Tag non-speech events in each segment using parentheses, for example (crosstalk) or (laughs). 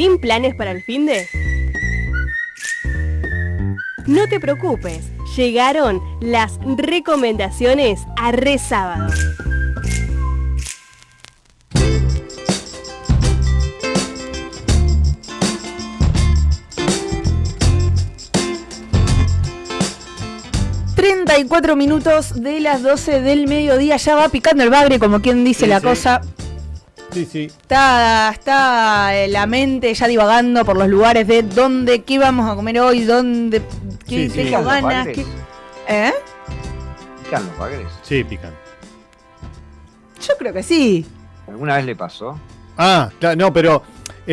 sin planes para el fin de? No te preocupes, llegaron las recomendaciones a Re Sábado. cuatro minutos de las 12 del mediodía. Ya va picando el bagre, como quien dice la cosa. Sí, sí. Está, está eh, la mente ya divagando por los lugares de dónde, qué vamos a comer hoy, dónde, qué Sí, sí. tengo ganas. qué- ¿Eh? ¿Pican los bagres? Sí, pican. Yo creo que sí. ¿Alguna vez le pasó? Ah, claro, no, pero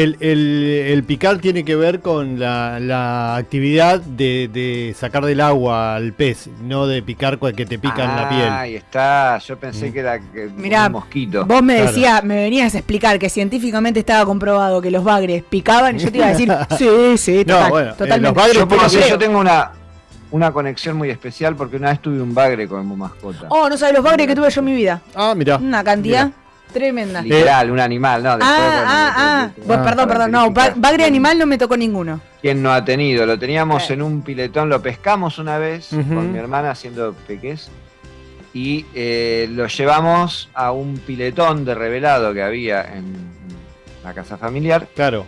el, el- el picar tiene que ver con la, la actividad de, de sacar del agua al pez, no de picar con el que te pica en la piel. Ahí está. Yo pensé Mm. que era que Mirá, un mosquito. Vos me Claro. decías, me venías a explicar que científicamente estaba comprobado que los bagres picaban y yo te iba a decir, (laughs) sí, sí, No, total, bueno, eh, totalmente. los bagres yo tengo una, una conexión muy especial porque una vez tuve un bagre como mascota. Oh, no sabes los bagres que tuve yo en mi vida. Ah, mira. Una cantidad tremenda. Literal, un animal, ¿no? Después, Ah, bueno, ah, ah. después- Bueno, perdón, perdón. No, ba- bagre animal no me tocó ninguno. ¿Quién no ha tenido? Lo teníamos Eh. en un piletón, lo pescamos una vez con mi hermana haciendo peques y eh, lo llevamos a un piletón de revelado que había en la casa familiar Claro.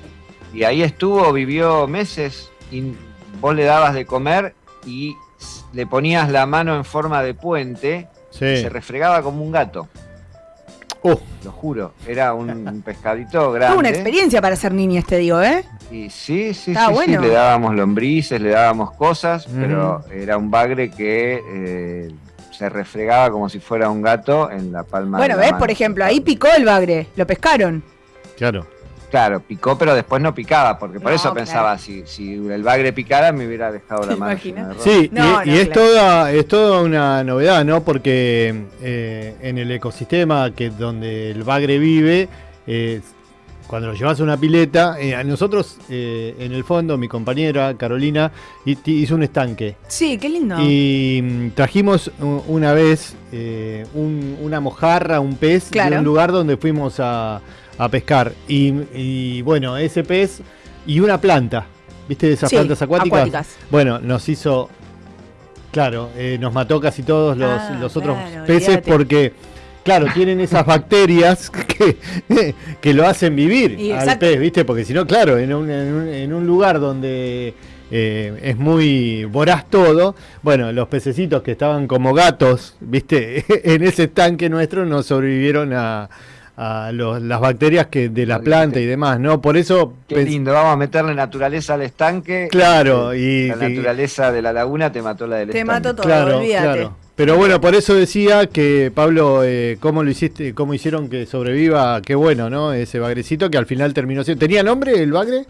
y ahí estuvo, vivió meses y vos le dabas de comer y le ponías la mano en forma de puente Sí. y se refregaba como un gato, Uh, lo juro. Era un, (laughs) pescadito Fue grande. una experiencia para ser niña, te digo, ¿eh? Y sí, sí, Está sí, bueno. sí, le dábamos lombrices, le dábamos cosas, Mm. pero era un bagre que eh, se refregaba como si fuera un gato en la palma Bueno, de la ¿ves? mano. Por ejemplo, ahí picó el bagre, lo pescaron. claro. Claro, picó, pero después no picaba, porque por No, eso claro. pensaba, si, si el bagre picara me hubiera dejado la ¿Te mano. Sí, No, y, no, y es, claro. toda, es toda una novedad, ¿no? Porque eh, en el ecosistema que donde el bagre vive, eh, cuando lo llevas a una pileta, eh, a nosotros eh, en el fondo, mi compañera Carolina hi- hizo un estanque. Sí, qué lindo. Y mm, trajimos una vez eh, un- una mojarra, un pez, Claro. de un lugar donde fuimos a, a pescar. Y, y, bueno, ese pez y una planta, ¿viste de esas Sí, plantas acuáticas? acuáticas. Bueno, nos hizo, claro, eh, nos mató casi todos los, Ah, los otros claro, peces porque... Claro, tienen esas bacterias (laughs) que, que lo hacen vivir Y al exacto. pez, ¿viste? Porque si no, claro, en un, en un- en un lugar donde eh, es muy voraz todo, bueno, los pececitos que estaban como gatos, ¿viste? (laughs) en ese estanque nuestro no sobrevivieron a, a los- las bacterias que de la planta y demás, ¿no? Por eso... Qué lindo, vamos a meterle naturaleza al estanque. Claro, Eh, y- La y- naturaleza de la laguna te mató la del Te estanque. mató todo, Claro, olvídate. claro. Pero bueno, por eso decía que Pablo, eh, cómo lo hiciste, cómo hicieron que sobreviva, qué bueno, ¿no? Ese bagrecito que al final terminó siendo. ¿Tenía nombre el bagre?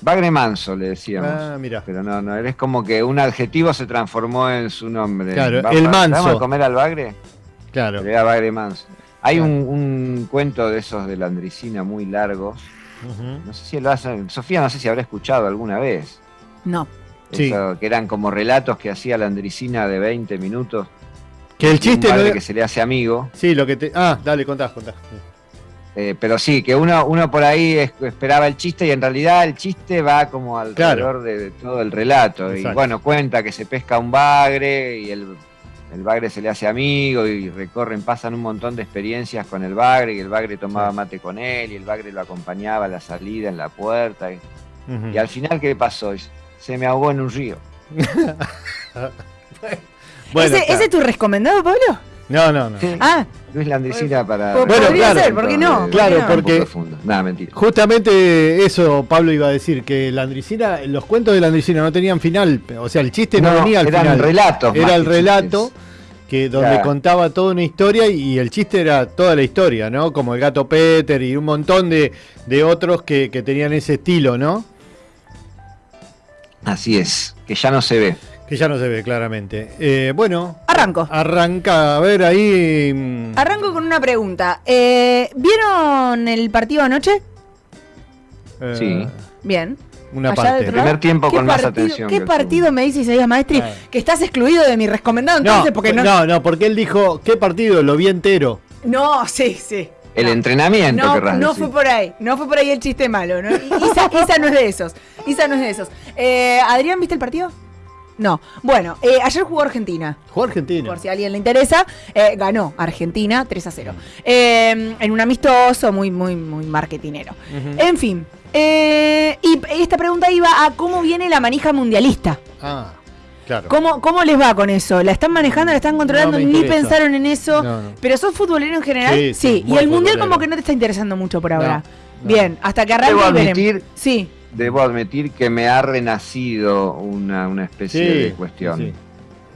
Bagre manso, le decíamos. Ah, mira. Pero no, no, es como que un adjetivo se transformó en su nombre. Claro, Vamos el manso. ¿Vamos a comer al bagre? Claro. Pero era bagre manso. Hay un, un cuento de esos de la Andricina muy largos. Ujú. No sé si lo hacen. Sofía, no sé si habrá escuchado alguna vez. No. Sí. Eso, que eran como relatos que hacía la Andricina de 20 minutos. Que el un chiste padre que se le hace amigo. Sí, lo que te. Ah, dale, contás, contás. Eh, pero sí, que uno, uno por ahí es- esperaba el chiste y en realidad el chiste va como alrededor de, de todo el relato. Y bueno, cuenta que se pesca un bagre y el, el bagre se le hace amigo y recorren, pasan un montón de experiencias con el bagre y el bagre tomaba mate con él y el bagre lo acompañaba a la salida en la puerta. Y, al final, ¿qué pasó? Se me ahogó en un río. (laughs) Bueno, ¿Ese, claro. ¿Ese es tu recomendado, Pablo? No, no, no. Ah, Luis Landricina para... Bueno, podría claro. ser, ¿por qué no? Claro, ¿Por qué no? porque-. Nada, mentira. Justamente eso Pablo iba a decir, que la Andricina, los cuentos de la Andricina no tenían final, o sea, el chiste no, No, venía al eran final. relatos Era el relato chistes. Que donde Claro. contaba toda una historia y el chiste era toda la historia, ¿no? Como el gato Peter y un montón de, de otros que, que tenían ese estilo, ¿no? Así es, que ya no se ve. Que ya no se ve claramente. Eh, bueno, arranco. arranca, a ver ahí. mm, Arranco con una pregunta. Eh, ¿Vieron el partido anoche? eh, Sí. Bien. Una Allá parte. Primer tiempo ¿Qué con más atención ¿Qué partido me dice Isaías Maestri? Que estás excluido de mi recomendado No, porque no. no, no, porque él dijo, ¿qué partido? Lo vi entero. No, sí, sí. el No. entrenamiento, No, querrás no decir. fue por ahí, no fue por ahí el chiste malo, ¿no? Isa, Isa no es de esos, Isa no es de esos. Eh, Adrián, ¿viste el partido? No. Bueno, eh, ayer jugó Argentina. Jugó Argentina. Por si a alguien le interesa, eh, ganó Argentina 3 a 0. Eh, en un amistoso muy, muy, muy marketinero. En fin. Esta pregunta iba a cómo viene la manija mundialista. Ah, claro. ¿Cómo, ¿Cómo les va con eso? ¿La están manejando? ¿La están controlando? No Ni pensaron en eso. No, no. ¿Pero sos futbolero en general? Sí, sí, y el mundial como que no te está interesando mucho por ahora. no. Bien, hasta que arranque Debo admitir, Sí, debo admitir que me ha renacido una, una especie Sí, de cuestión. sí.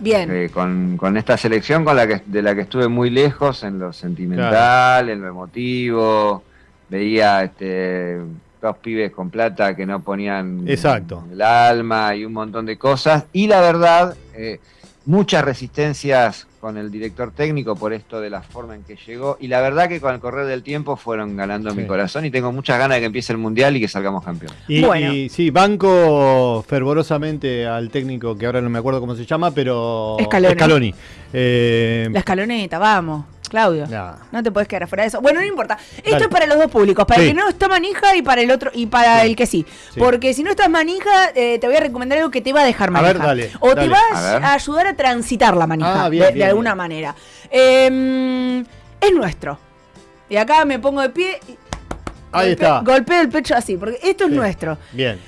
bien. Eh, con, con esta selección con la que, de la que estuve muy lejos en lo sentimental, en lo emotivo, veía este, dos pibes con plata que no ponían Exacto. el alma y un montón de cosas. Y la verdad, eh, muchas resistencias con el director técnico por esto de la forma en que llegó. Y la verdad que con el correr del tiempo fueron ganando Sí. mi corazón y tengo muchas ganas de que empiece el mundial y que salgamos campeones. Y, Bueno. y sí, banco fervorosamente al técnico que ahora no me acuerdo cómo se llama, pero. Scaloni. Eh, La escaloneta, vamos. Claudio. No te puedes quedar afuera de eso. Bueno, no importa. Esto Dale. es para los dos públicos, para Sí. el que no está manija y para el otro y para Sí. el que sí. Sí. Porque si no estás manija, eh, te voy a recomendar algo que te va a dejar A manija. ver, dale, o te va A a, a ayudar a transitar la manija Ah, bien, de, de bien, alguna bien. manera. Eh, es nuestro. Y acá me pongo de pie y Ahí golpe- está. golpeo el pecho así, porque esto es Sí. nuestro. Bien.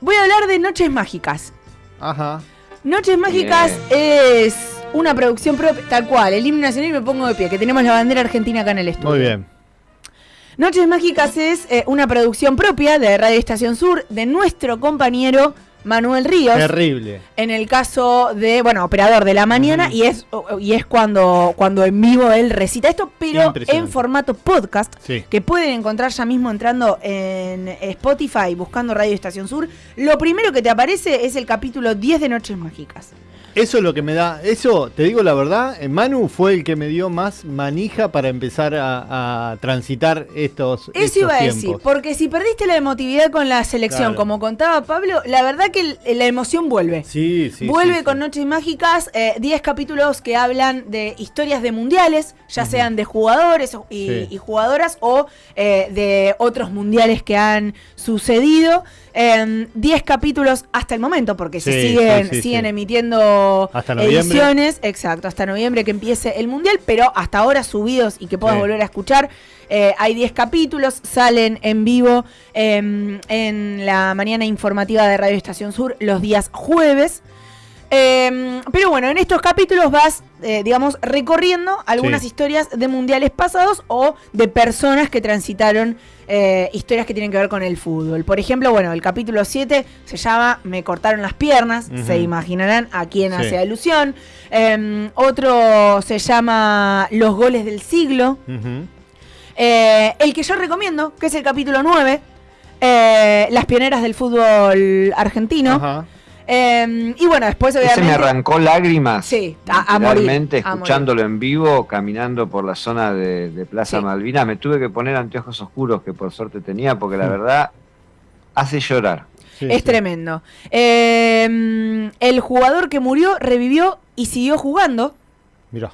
Voy a hablar de Noches Mágicas. Ajá. Noches Mágicas es una producción propia, tal cual, el himno nacional y me pongo de pie, que tenemos la bandera argentina acá en el estudio. Muy bien. Noches Mágicas es eh, una producción propia de Radio Estación Sur de nuestro compañero Manuel Ríos. Terrible. En el caso de, bueno, operador de la mañana, y es, y es cuando, cuando en vivo él recita esto, pero en formato podcast, Sí. que pueden encontrar ya mismo entrando en Spotify, buscando Radio Estación Sur. Lo primero que te aparece es el capítulo 10 de Noches Mágicas. Eso es lo que me da. Eso, te digo la verdad, eh, Manu fue el que me dio más manija para empezar a, a transitar estos. Eso estos iba a decir, porque si perdiste la emotividad con la selección, Claro. como contaba Pablo, la verdad que la emoción vuelve. Sí, sí. Vuelve sí, con sí. Noches Mágicas, eh, 10 capítulos que hablan de historias de mundiales, ya sean de jugadores y, Sí. y jugadoras o eh, de otros mundiales que han sucedido. Em, 10 capítulos hasta el momento, porque se Sí, siguen, sí, sí, siguen sí. emitiendo Hasta ediciones, exacto, hasta noviembre que empiece el mundial, pero hasta ahora subidos y que puedas volver a escuchar. Eh, hay 10 capítulos, salen en vivo em, en la mañana informativa de Radio Estación Sur los días jueves. Em, pero bueno, en estos capítulos vas, eh, digamos, recorriendo algunas Sí. historias de mundiales pasados o de personas que transitaron eh, historias que tienen que ver con el fútbol. Por ejemplo, bueno, el capítulo 7 se llama Me cortaron las piernas, se imaginarán a quién Sí. hace alusión. Em, otro se llama Los goles del siglo. Eh, el que yo recomiendo, que es el capítulo 9, eh, Las pioneras del fútbol argentino. Ajá. Eh, y bueno, después Ese obviamente... me arrancó lágrimas. Sí, a- a morir, Realmente, a morir. escuchándolo en vivo, caminando por la zona de, de Plaza Sí. Malvinas, me tuve que poner anteojos oscuros que por suerte tenía, porque la verdad hace llorar. Sí, es sí. tremendo. Eh, el jugador que murió revivió y siguió jugando. Mirá.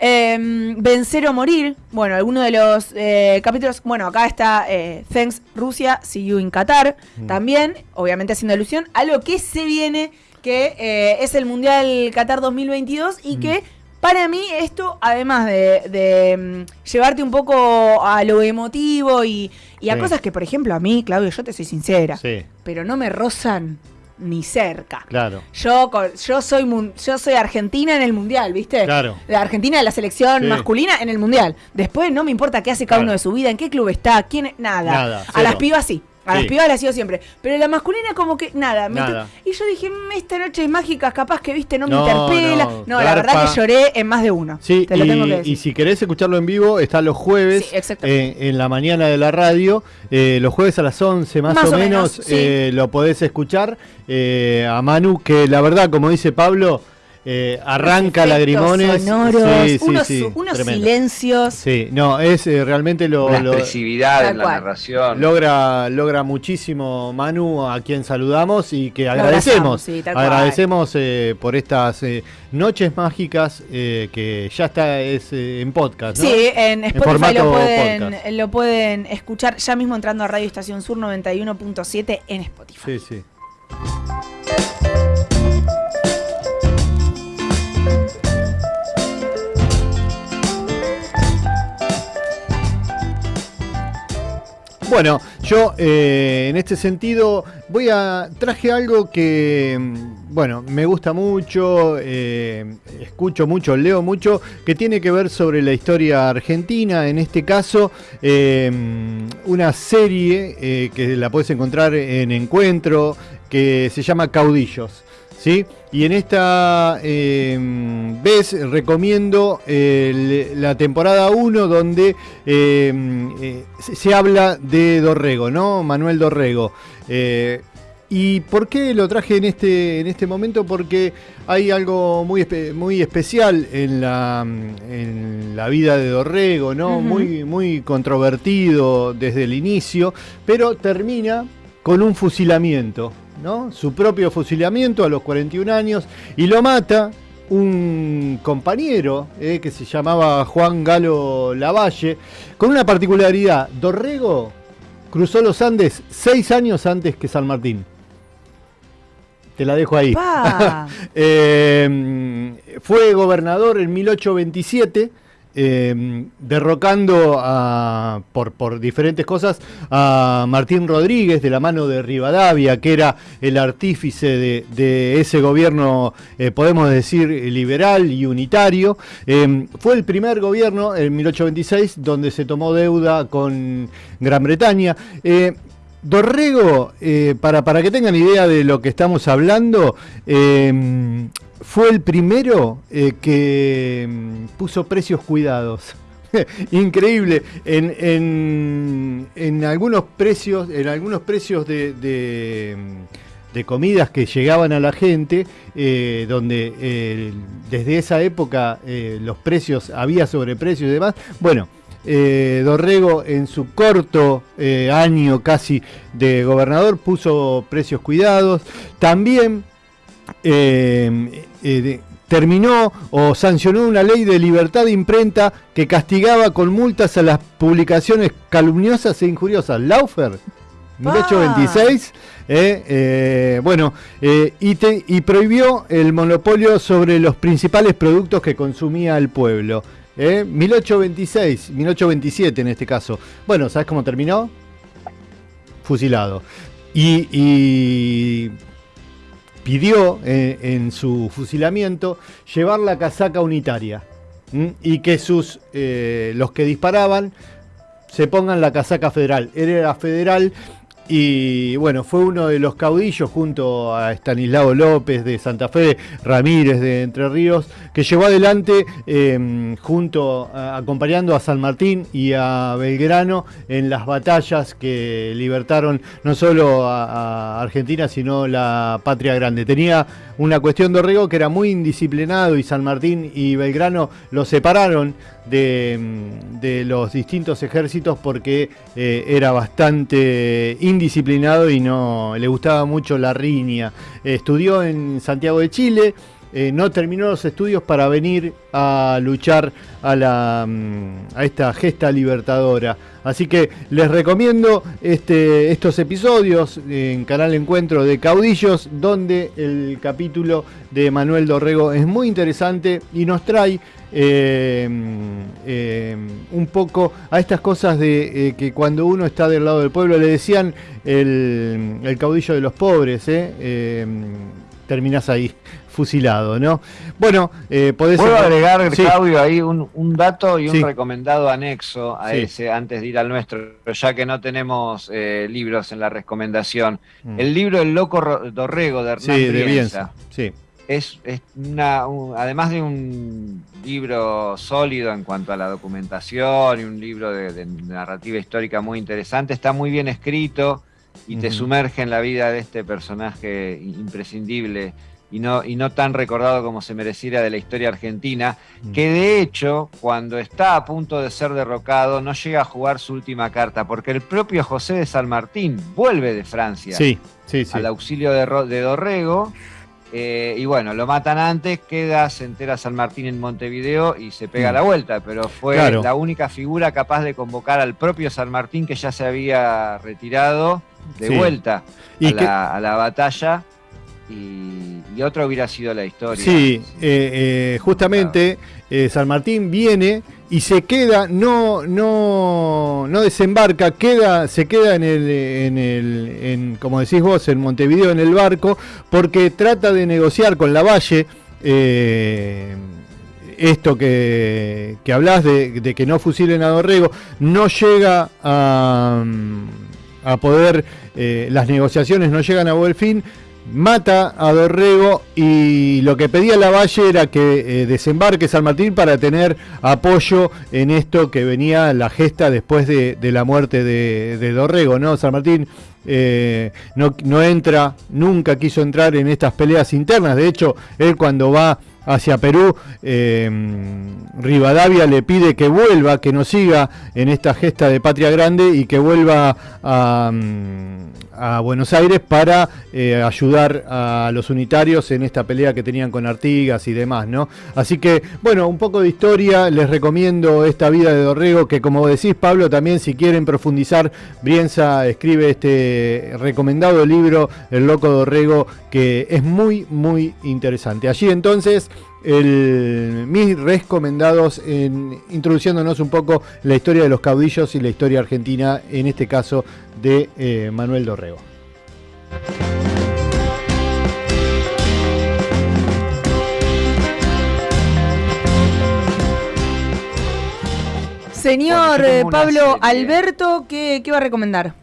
Eh, vencer o morir. Bueno, alguno de los eh, capítulos. Bueno, acá está eh, Thanks Rusia, See You in Qatar. Mm. También, obviamente haciendo alusión a lo que se viene, que eh, es el Mundial Qatar 2022 y Mm. que. Para mí esto, además de, de, mm, llevarte un poco a lo emotivo y, y a Sí. cosas que, por ejemplo, a mí, Claudio, yo te soy sincera, Sí, pero no me rozan ni cerca. claro. Yo, con- yo, soy, yo soy argentina en el mundial, ¿viste? Claro. La Argentina de la selección Sí. masculina en el mundial. Después no me importa qué hace cada Claro. uno de su vida, en qué club está, quién. Nada. Nada, a las pibas sí. A las pibas las sigo siempre. Pero la masculina, como que nada. Y yo dije, "Mm, esta noche es mágica, capaz que viste, no me interpela. no, No, la verdad que lloré en más de uno. Sí, Te lo tengo que y, decir. y si querés escucharlo en vivo, está los jueves Sí, eh, en la mañana de la radio. eh, los jueves a las 11 más, Más o, o menos, menos, sí. eh, lo podés escuchar. a Manu, que la verdad, como dice Pablo, eh, arranca lagrimones. Sonoros, unos, silencios. Sí, no, es eh, realmente lo. La expresividad en la narración. Logra, logra muchísimo Manu, a quien saludamos y que agradecemos. agradecemos eh, por estas noches mágicas que ya está es, en podcast. ¿no? Sí, en Spotify lo, pueden, lo pueden escuchar ya mismo entrando a Radio Estación Sur 91.7 en Spotify. Sí, sí. Bueno, yo eh, en este sentido voy a traje algo que mm, bueno me gusta mucho, eh, escucho mucho, leo mucho, que tiene que ver sobre la historia argentina. En este caso, eh, una serie que la puedes encontrar en Encuentro que se llama Caudillos. ¿sí? Y en esta em, vez recomiendo la temporada 1 donde em, eh, se, habla de Dorrego, ¿no? Manuel Dorrego. Eh, ¿Y por qué lo traje en este, en este momento? Porque hay algo muy, muy especial en la, en la vida de Dorrego, ¿no? muy, muy controvertido desde el inicio, pero termina con un fusilamiento, ¿no? Su propio fusilamiento a los 41 años y lo mata un compañero eh, que se llamaba Juan Galo Lavalle, con una particularidad. Dorrego cruzó los Andes seis años antes que San Martín. Te la dejo ahí. (laughs) Eh, fue gobernador en 1827 Em, derrocando a, por, diferentes cosas a Martín Rodríguez de la mano de Rivadavia, que era el artífice de, ese gobierno, eh, podemos decir, liberal y unitario. Em, fue el primer gobierno en 1826 donde se tomó deuda con Gran Bretaña. Eh, Dorrego, eh, para, que tengan idea de lo que estamos hablando, em, fue el primero eh, que mm, puso precios cuidados. (laughs) Increíble. En, en, algunos precios, en algunos precios de, de, mm, comidas que llegaban a la gente, eh, donde eh, desde esa época los precios, había sobreprecios y demás. Bueno, Dorrego en su corto año casi de gobernador puso precios cuidados. También eh, eh, terminó o sancionó una ley de libertad de imprenta que castigaba con multas a las publicaciones calumniosas e injuriosas. Laufer, 1826, eh, bueno, y, y, prohibió el monopolio sobre los principales productos que consumía el pueblo. 1826, 1827 en este caso. Bueno, ¿sabes cómo terminó? Fusilado. y pidió eh, en su fusilamiento llevar la casaca unitaria y que sus eh, los que disparaban se pongan la casaca federal. Él era federal y bueno, fue uno de los caudillos junto a Estanislao López de Santa Fe, Ramírez de Entre Ríos, que llevó adelante em, junto, acompañando a San Martín y a Belgrano en las batallas que libertaron no solo a, Argentina, sino la patria grande. Tenía una cuestión de Orrego que era muy indisciplinado y San Martín y Belgrano lo separaron de, los distintos ejércitos porque eh, era bastante indisciplinado y no le gustaba mucho la riña. estudió en Santiago de Chile. Eh, no terminó los estudios para venir a luchar a, la, mm, a esta gesta libertadora. Así que les recomiendo este, estos episodios en Canal Encuentro de Caudillos, donde el capítulo de Manuel Dorrego es muy interesante y nos trae eh, eh, un poco a estas cosas de que cuando uno está del lado del pueblo le decían el, caudillo de los pobres, eh, terminás ahí fusilado, ¿no? Bueno, eh, podés... Puedo agregar, Claudio, ahí un, dato y un recomendado anexo a ese antes de ir al nuestro, ya que no tenemos eh, libros en la recomendación. Mm. El libro El Loco Dorrego de Hernán de Sí. Es, una, además de un libro sólido en cuanto a la documentación y un libro de, narrativa histórica muy interesante, está muy bien escrito y te sumerge en la vida de este personaje imprescindible y no, y no tan recordado como se mereciera de la historia argentina, mm. que de hecho, cuando está a punto de ser derrocado, no llega a jugar su última carta, porque el propio José de San Martín vuelve de Francia sí, sí, al auxilio de, de Dorrego. Eh, y bueno, lo matan antes, queda, se entera San Martín en Montevideo y se pega mm. la vuelta, pero fue la única figura capaz de convocar al propio San Martín que ya se había retirado de vuelta a la batalla y, otra hubiera sido la historia. Sí, eh, eh, justamente eh, San Martín viene y se queda, no, no, no desembarca, queda, se queda en el, en el, en, como decís vos, en Montevideo en el barco, porque trata de negociar con la Valle. esto que, que hablas de, que no fusilen a Dorrego, no llega a, a poder, las negociaciones no llegan a buen fin, mata a Dorrego y lo que pedía la Valle era que eh, desembarque San Martín para tener apoyo en esto que venía la gesta después de, la muerte de, Dorrego, ¿no? San Martín eh, no, no entra, nunca quiso entrar en estas peleas internas, de hecho, él cuando va hacia Perú, eh, Rivadavia le pide que vuelva, que no siga en esta gesta de Patria Grande y que vuelva a, a Buenos Aires para eh, ayudar a los unitarios en esta pelea que tenían con Artigas y demás, ¿no? Así que, bueno, un poco de historia, les recomiendo esta vida de Dorrego, que como decís, Pablo, también si quieren profundizar, Brienza escribe este recomendado libro, El Loco Dorrego, que es muy, muy interesante. Allí entonces el, mis recomendados en introduciéndonos un poco la historia de los caudillos y la historia argentina, en este caso de eh, Manuel Dorrego. Señor eh, Pablo Alberto, ¿qué, ¿qué, va a recomendar?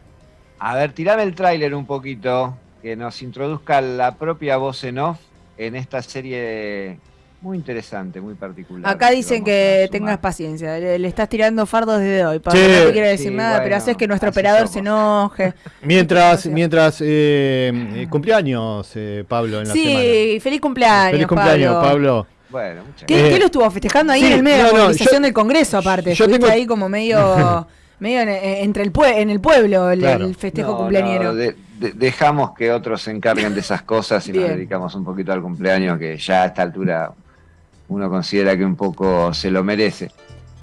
A ver, tirame el tráiler un poquito, que nos introduzca la propia voz en off en esta serie muy interesante, muy particular. Acá dicen que tengas paciencia, le, estás tirando fardos desde hoy. Pablo, no te quiere decir nada, pero haces que nuestro operador se enoje. (laughs) Mientras, (laughs) mientras eh, eh, cumpleaños, eh, Pablo, en la semana. Sí, feliz cumpleaños. Feliz cumpleaños, Pablo. Bueno, ¿Qué, ¿Qué, lo estuvo festejando ahí en el medio de la organización del Congreso, aparte? Yo tengo... ahí como medio, (laughs) medio entre el en el pueblo el, festejo cumpleañero. Dejamos que otros se encarguen de esas cosas y nos dedicamos un poquito al cumpleaños, que ya a esta altura uno considera que un poco se lo merece.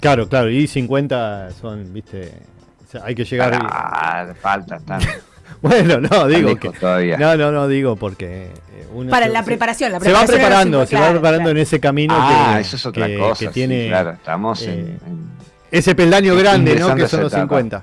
Claro, claro, y 50 son, viste, hay que llegar. Ah, falta, (laughs) bueno, no, digo que. Todavía. No, no, no, digo porque. Eh, Para la preparación, la preparación. Se va preparando, se va preparando en ese camino ah, eso es otra cosa, que tiene. claro, estamos en, eh, Ese peldaño grande, ¿no? Que son los 50.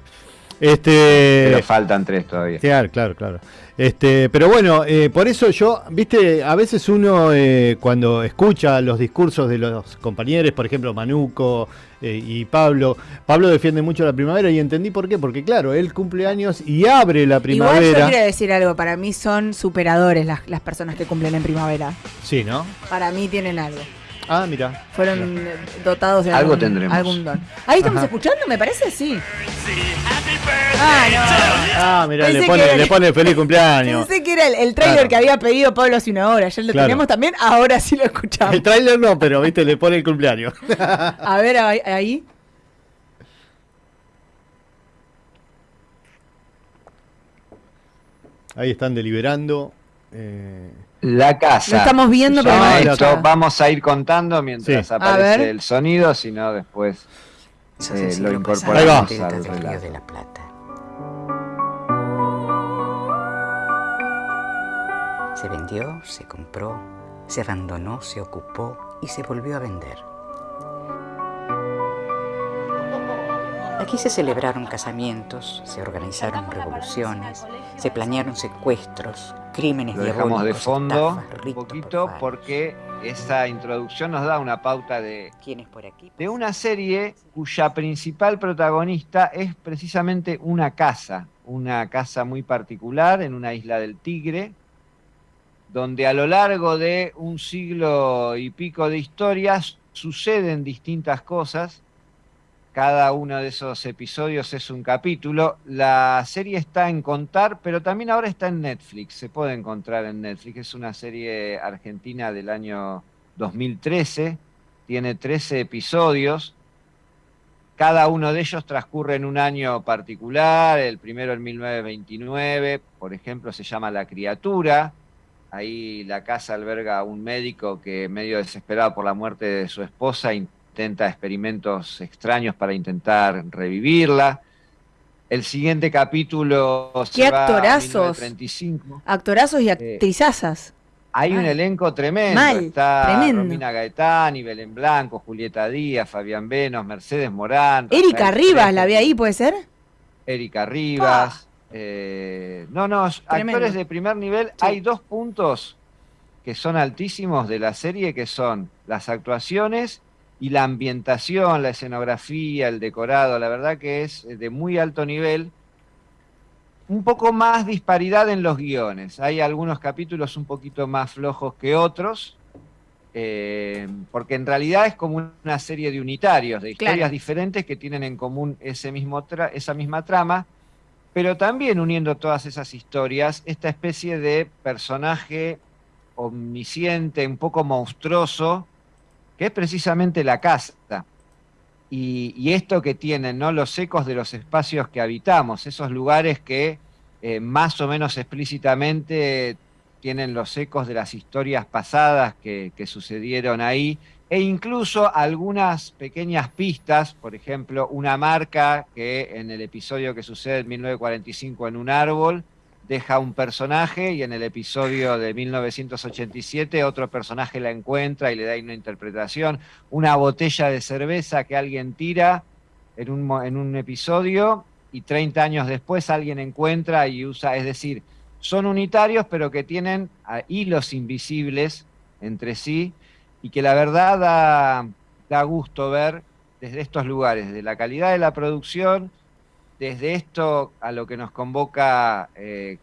Este, Pero faltan tres todavía. Claro, claro, claro. Este, pero bueno, eh, por eso yo, viste, a veces uno eh, cuando escucha los discursos de los compañeros, por ejemplo, Manuco eh, y Pablo, Pablo defiende mucho la primavera y entendí por qué, porque claro, él cumple años y abre la primavera. Igual yo quiero decir algo, para mí son superadores las, las personas que cumplen en primavera. Sí, ¿no? Para mí tienen algo. Ah, mira. Fueron dotados de algo algún, tendremos. algún don. Ahí estamos escuchando, me parece, sí. Ah, no. Ah, mira, le pone, le pone feliz cumpleaños. Pensé que era el, el trailer que había pedido Pablo hace una hora. Ya lo tenemos también, ahora sí lo escuchamos. El trailer no, pero viste, le pone el cumpleaños. (laughs) A ver, ahí. Ahí están deliberando. Eh, la casa. Lo estamos viendo, pero vamos a ir contando mientras aparece el sonido, si no después eh, lo incorporamos al relato. De la Plata. Se vendió, se compró, se abandonó, se ocupó y se volvió a vender. Aquí se celebraron casamientos, se organizaron revoluciones, se planearon secuestros, crímenes Lo dejamos de fondo un poquito porque esa introducción nos da una pauta de, de una serie cuya principal protagonista es precisamente una casa, una casa muy particular en una isla del Tigre, donde a lo largo de un siglo y pico de historias suceden distintas cosas cada uno de esos episodios es un capítulo. La serie está en Contar, pero también ahora está en Netflix. Se puede encontrar en Netflix. Es una serie argentina del año 2013. Tiene 13 episodios. Cada uno de ellos transcurre en un año particular. El primero en 1929, por ejemplo, se llama La Criatura. Ahí la casa alberga a un médico que, medio desesperado por la muerte de su esposa, intenta experimentos extraños para intentar revivirla. El siguiente capítulo ¿Qué actorazos? Actorazos y eh, actrizazas. hay un elenco tremendo. Está Romina Gaetani, Belén Blanco, Julieta Díaz, Fabián Venos, Mercedes Morán. Erika Rivas, ¿la ve ahí, puede ser? Erika Rivas. Eh, no, no, actores de primer nivel. Hay dos puntos que son altísimos de la serie, que son las actuaciones y la ambientación, la escenografía, el decorado, la verdad que es de muy alto nivel. Un poco más disparidad en los guiones. Hay algunos capítulos un poquito más flojos que otros, eh, porque en realidad es como una serie de unitarios, de historias diferentes que tienen en común ese mismo esa misma trama, pero también uniendo todas esas historias, esta especie de personaje omnisciente, un poco monstruoso, que es precisamente la casa. Y, esto que tienen, ¿no? Los ecos de los espacios que habitamos, esos lugares que eh, más o menos explícitamente tienen los ecos de las historias pasadas que, que sucedieron ahí, e incluso algunas pequeñas pistas, por ejemplo, una marca que en el episodio que sucede en 1945 en un árbol, deja un personaje y en el episodio de 1987 otro personaje la encuentra y le da una interpretación. Una botella de cerveza que alguien tira en un, en un episodio y 30 años después alguien encuentra y usa, es decir, son unitarios pero que tienen hilos invisibles entre sí y que la verdad da, da gusto ver desde estos lugares, de la calidad de la producción, desde esto a lo que nos convoca eh,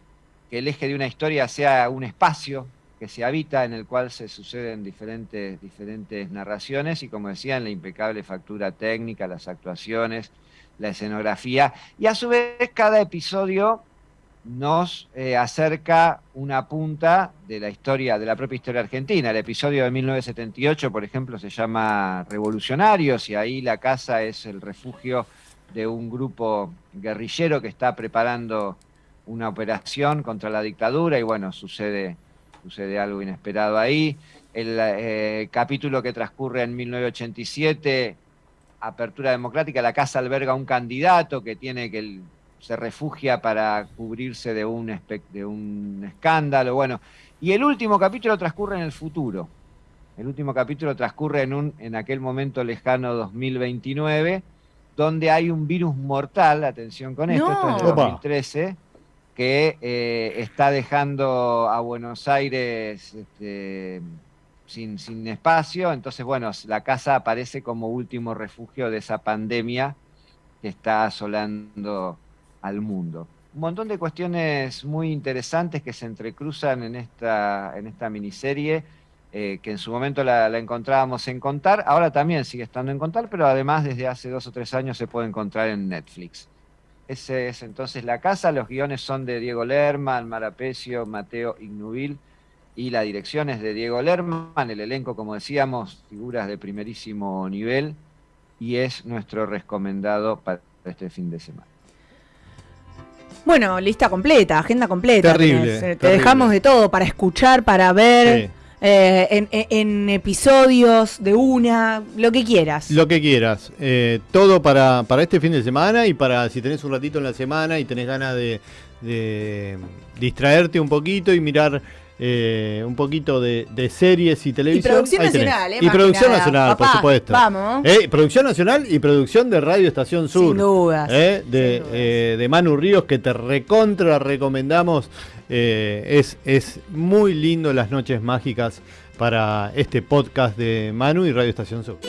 que el eje de una historia sea un espacio que se habita, en el cual se suceden diferentes, diferentes narraciones y como decía, en la impecable factura técnica, las actuaciones, la escenografía, y a su vez cada episodio nos eh, acerca una punta de la historia, de la propia historia argentina. El episodio de 1978, por ejemplo, se llama Revolucionarios y ahí la casa es el refugio de un grupo guerrillero que está preparando una operación contra la dictadura y bueno, sucede, sucede algo inesperado ahí. El eh, capítulo que transcurre en 1987, Apertura Democrática, la casa alberga un candidato que tiene que se refugia para cubrirse de un, de un escándalo. Bueno, y el último capítulo transcurre en el futuro. El último capítulo transcurre en, un, en aquel momento lejano 2029 donde hay un virus mortal, atención con esto, esto es de 2013, que eh, está dejando a Buenos Aires este, sin, sin, espacio. Entonces, bueno, la casa aparece como último refugio de esa pandemia que está asolando al mundo. Un montón de cuestiones muy interesantes que se entrecruzan en esta, en esta miniserie eh, que en su momento la, encontrábamos en Contar, ahora también sigue estando en Contar, pero además desde hace dos o tres años se puede encontrar en Netflix. Ese es entonces la casa, los guiones son de Diego Lerman, Marapecio, Mateo Ignubil, y la dirección es de Diego Lerman, el elenco, como decíamos, figuras de primerísimo nivel, y es nuestro recomendado para este fin de semana. Bueno, lista completa, agenda completa. Terrible. Te dejamos de todo para escuchar, para ver. Eh, en, episodios de una, lo que quieras. Lo que quieras. Eh, todo para, para este fin de semana y para si tenés un ratito en la semana y tenés ganas de, distraerte un poquito y mirar eh, un poquito de, series y televisión. Y producción nacional, Y producción nacional, por supuesto. Vamos. producción nacional y producción de Radio Estación Sur. Sin dudas. De, de Manu Ríos, que te recontra recomendamos eh, es, es muy lindo las noches mágicas para este podcast de Manu y Radio Estación Sur.